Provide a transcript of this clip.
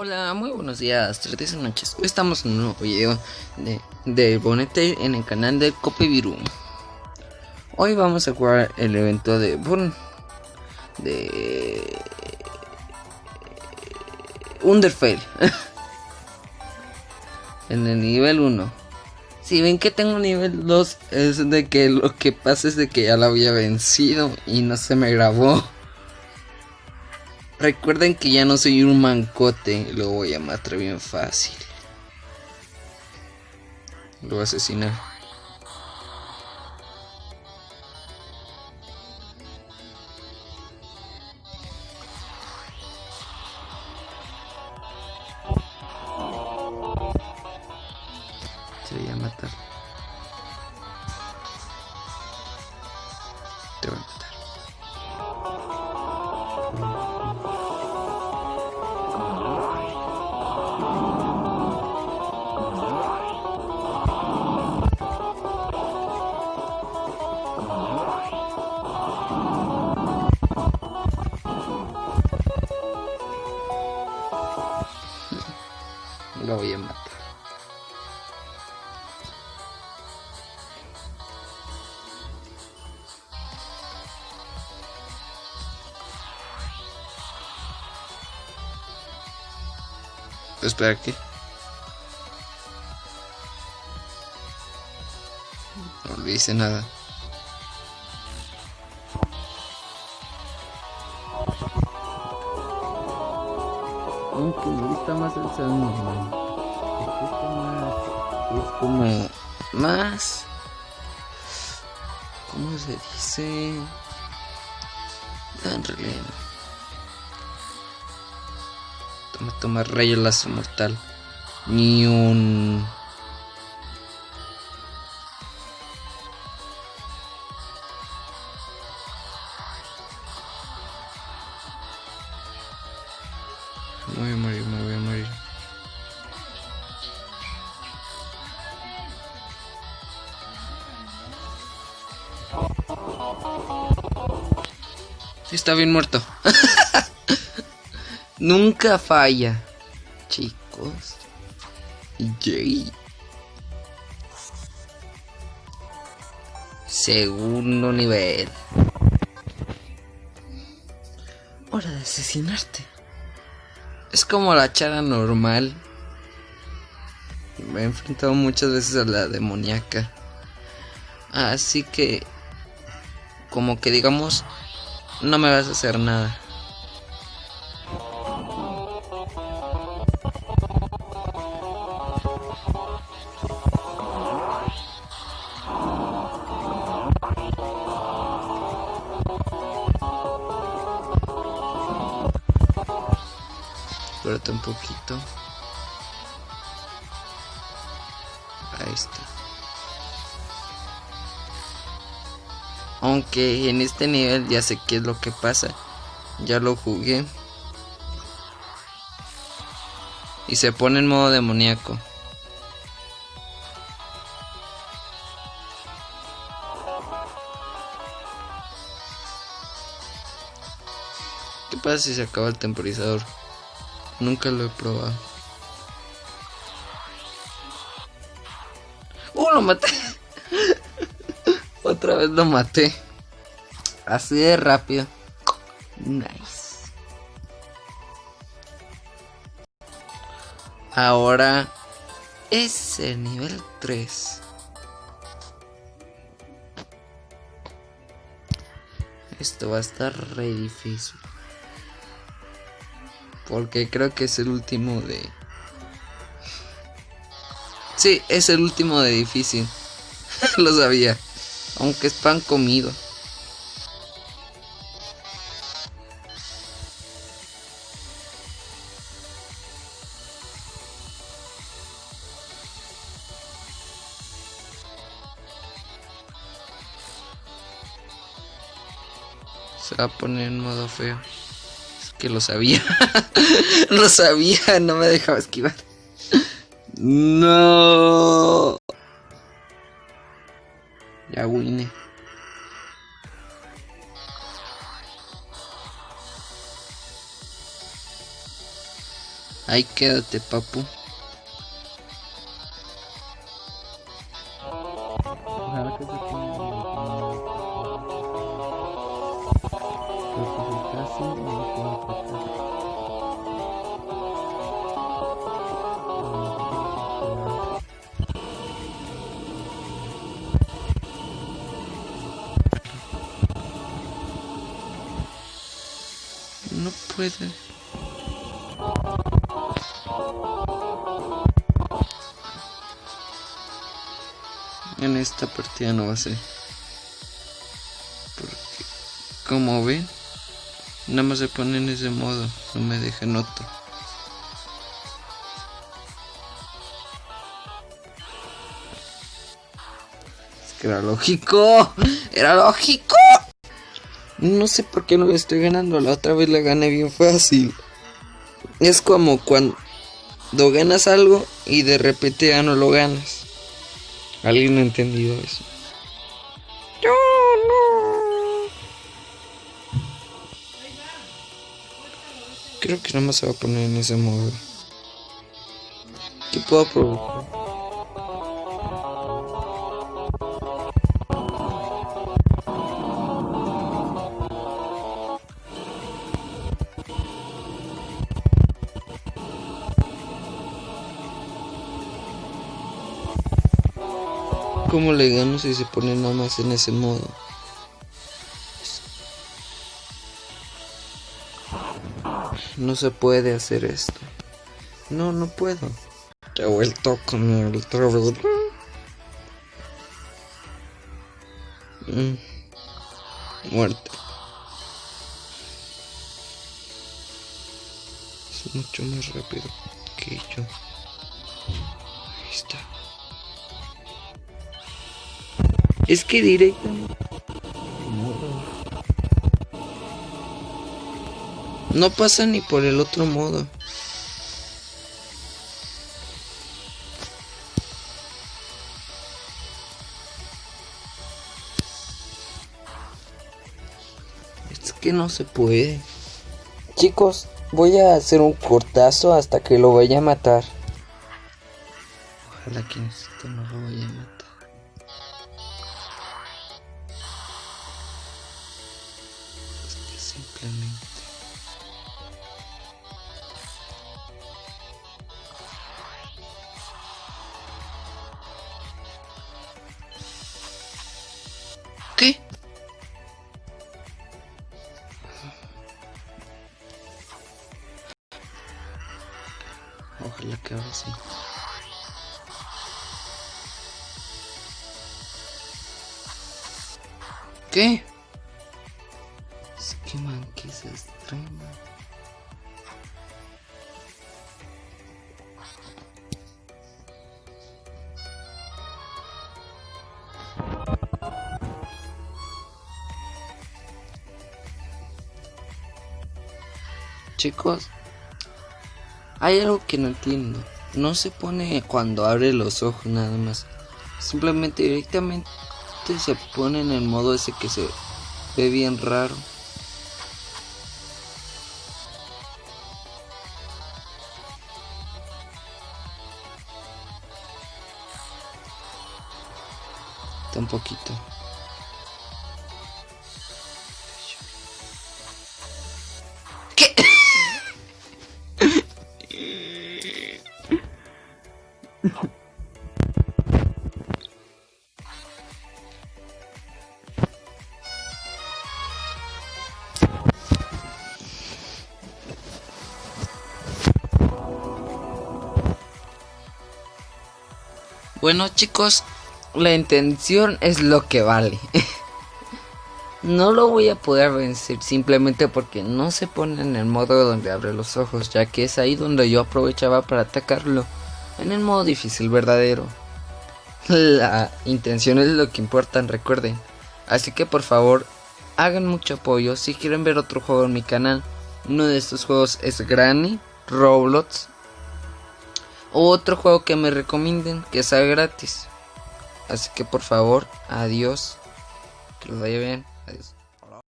Hola, muy buenos días, tardes y noches. Hoy estamos en un nuevo video de, de Bonete en el canal de Copiviru. Hoy vamos a jugar el evento de Bon de Underfell en el nivel 1. Si ven que tengo nivel 2 es de que lo que pasa es de que ya la había vencido y no se me grabó. Recuerden que ya no soy un mancote, lo voy a matar bien fácil. Lo voy a asesinar. Lo voy a matar. Espera aquí. No le hice nada. Gusta más el sound normal. Es como más. ¿Cómo se dice? En realidad. Toma, toma rayo lazo mortal. Ni un. Me voy a Está bien muerto. Nunca falla. Chicos. Yay. Segundo nivel. Hora de asesinarte. Es como la chara normal. Me he enfrentado muchas veces a la demoníaca. Así que... Como que digamos... No me vas a hacer nada. Espérate un poquito. Aunque en este nivel ya sé qué es lo que pasa. Ya lo jugué. Y se pone en modo demoníaco. ¿Qué pasa si se acaba el temporizador? Nunca lo he probado. ¡Uh, lo maté! Otra vez lo maté. Así de rápido. Nice. Ahora es el nivel 3. Esto va a estar re difícil. Porque creo que es el último de... Sí, es el último de difícil. Lo sabía. Aunque es pan comido. Se va a poner en modo feo. Es que lo sabía. lo sabía, no me dejaba esquivar. No. Ya vine. Ahí quédate, papu. En esta partida no va a ser. Porque, como ven, nada más se pone en ese modo. No me dejen otro. Es que era lógico. Era lógico. No sé por qué no le estoy ganando. La otra vez le gané bien fácil. Es como cuando ganas algo y de repente ya no lo ganas. ¿Alguien ha entendido eso? Yo no. Creo que nada más se va a poner en ese modo. ¿Qué puedo provocar? ¿Cómo le gano si se pone nada más en ese modo? No se puede hacer esto. No, no puedo. He vuelto con el travel. Mm. Muerto. Es mucho más rápido que yo. Ahí está. Es que directamente. No pasa ni por el otro modo. Es que no se puede. Chicos, voy a hacer un cortazo hasta que lo vaya a matar. Ojalá que esto no lo vaya a matar. Simplemente ¿Qué? Ojalá que ahora sí. ¿Qué? Chicos, hay algo que no entiendo. No se pone cuando abre los ojos nada más. Simplemente directamente se pone en el modo ese que se ve bien raro. un poquito. Bueno chicos, la intención es lo que vale. no lo voy a poder vencer simplemente porque no se pone en el modo donde abre los ojos, ya que es ahí donde yo aprovechaba para atacarlo, en el modo difícil verdadero. La intención es lo que importa, recuerden. Así que por favor, hagan mucho apoyo si quieren ver otro juego en mi canal. Uno de estos juegos es Granny, Roblox o otro juego que me recomienden que sea gratis. Así que por favor, adiós. Que lo vaya bien. Adiós.